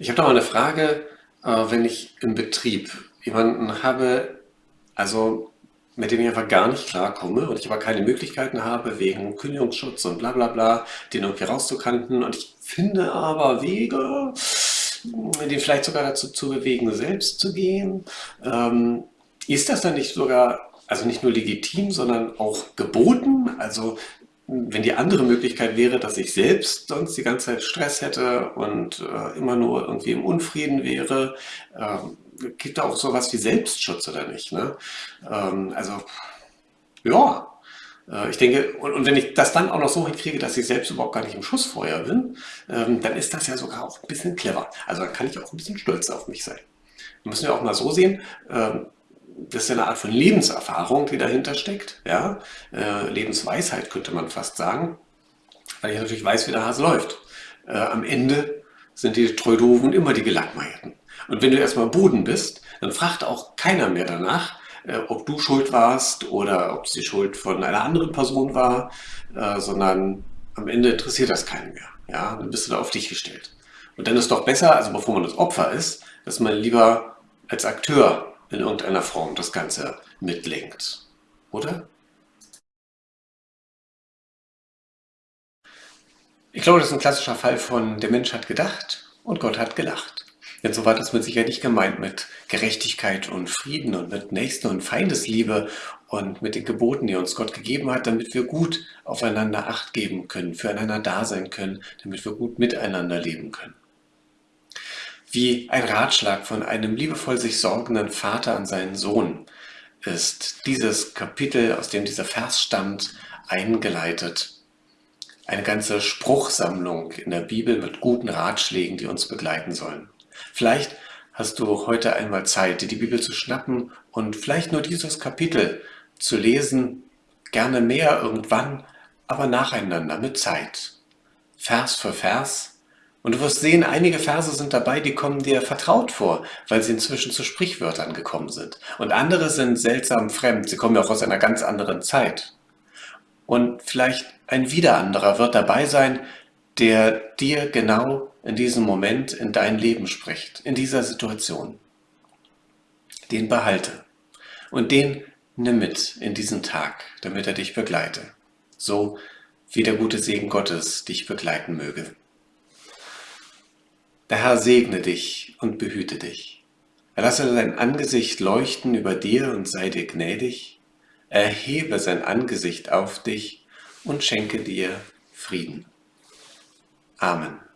Ich habe da mal eine Frage, äh, wenn ich im Betrieb jemanden habe, also mit dem ich einfach gar nicht klarkomme und ich aber keine Möglichkeiten habe, wegen Kündigungsschutz und bla bla bla, den irgendwie rauszukanten. Und ich finde aber Wege, den vielleicht sogar dazu zu bewegen, selbst zu gehen. Ähm, ist das dann nicht sogar, also nicht nur legitim, sondern auch geboten? Also wenn die andere Möglichkeit wäre, dass ich selbst sonst die ganze Zeit Stress hätte und äh, immer nur irgendwie im Unfrieden wäre, ähm, gibt da auch sowas wie Selbstschutz oder nicht? Ne? Ähm, also ja, äh, ich denke, und, und, wenn ich das dann auch noch so hinkriege, dass ich selbst überhaupt gar nicht im Schussfeuer bin, ähm, dann ist das ja sogar auch ein bisschen clever. Also dann kann ich auch ein bisschen stolz auf mich sein. Wir müssen ja auch mal so sehen, ähm, das ist ja eine Art von Lebenserfahrung, die dahinter steckt. Ja? Äh, Lebensweisheit könnte man fast sagen, weil ich natürlich weiß, wie der Hase läuft. Äh, am Ende sind die Treudoven immer die Gelackmeierten. Und wenn du erstmal Boden bist, dann fragt auch keiner mehr danach, äh, ob du schuld warst oder ob es die Schuld von einer anderen Person war, äh, sondern am Ende interessiert das keinen mehr. Ja? Dann bist du da auf dich gestellt. Und dann ist doch besser, also bevor man das Opfer ist, dass man lieber als Akteur in irgendeiner Form das Ganze mitlenkt. Oder? Ich glaube, das ist ein klassischer Fall von der Mensch hat gedacht und Gott hat gelacht. Denn so war das mit Sicherheit nicht gemeint mit Gerechtigkeit und Frieden und mit Nächsten- und Feindesliebe und mit den Geboten, die uns Gott gegeben hat, damit wir gut aufeinander Acht geben können, füreinander da sein können, damit wir gut miteinander leben können wie ein Ratschlag von einem liebevoll sich sorgenden Vater an seinen Sohn ist dieses Kapitel, aus dem dieser Vers stammt, eingeleitet. Eine ganze Spruchsammlung in der Bibel mit guten Ratschlägen, die uns begleiten sollen. Vielleicht hast du heute einmal Zeit, dir die Bibel zu schnappen und vielleicht nur dieses Kapitel zu lesen, gerne mehr irgendwann, aber nacheinander mit Zeit. Vers für Vers und du wirst sehen, einige Verse sind dabei, die kommen dir vertraut vor, weil sie inzwischen zu Sprichwörtern gekommen sind. Und andere sind seltsam fremd, sie kommen ja auch aus einer ganz anderen Zeit. Und vielleicht ein wieder anderer wird dabei sein, der dir genau in diesem Moment in dein Leben spricht, in dieser Situation. Den behalte und den nimm mit in diesen Tag, damit er dich begleite. So wie der gute Segen Gottes dich begleiten möge. Der Herr segne dich und behüte dich. Er lasse sein Angesicht leuchten über dir und sei dir gnädig. Erhebe sein Angesicht auf dich und schenke dir Frieden. Amen.